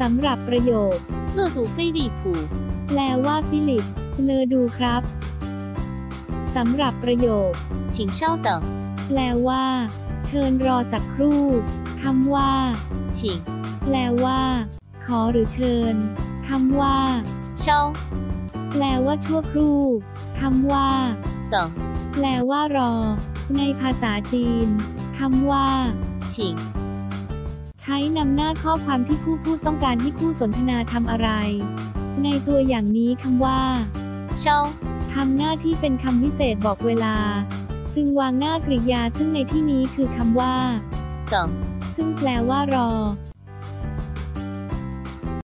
สำหรับประโยค 乐读飞利浦， แปลว่าฟิลิป เลอดูครับ สำหรับประโยค 请稍等， แปลว่า เชิญรอสักครู่คำว่า 请 แปลว่า ขอหรือเชิญคำว่า 稍 แปลว่าชั่วครู่คำว่า 等， แปลว่ารอ ในภาษาจีนคำว่า 请 ใช้นำหน้าข้อความที่ผู้พูดต้องการให้คู่สนทนาทำอะไร ในตัวอย่างนี้คำว่า稍ทำหน้าที่เป็นคำวิเศษบอกเวลา จึงวางหน้ากริยาซึ่งในที่นี้คือคำว่า等，ซึ่งแปลว่ารอ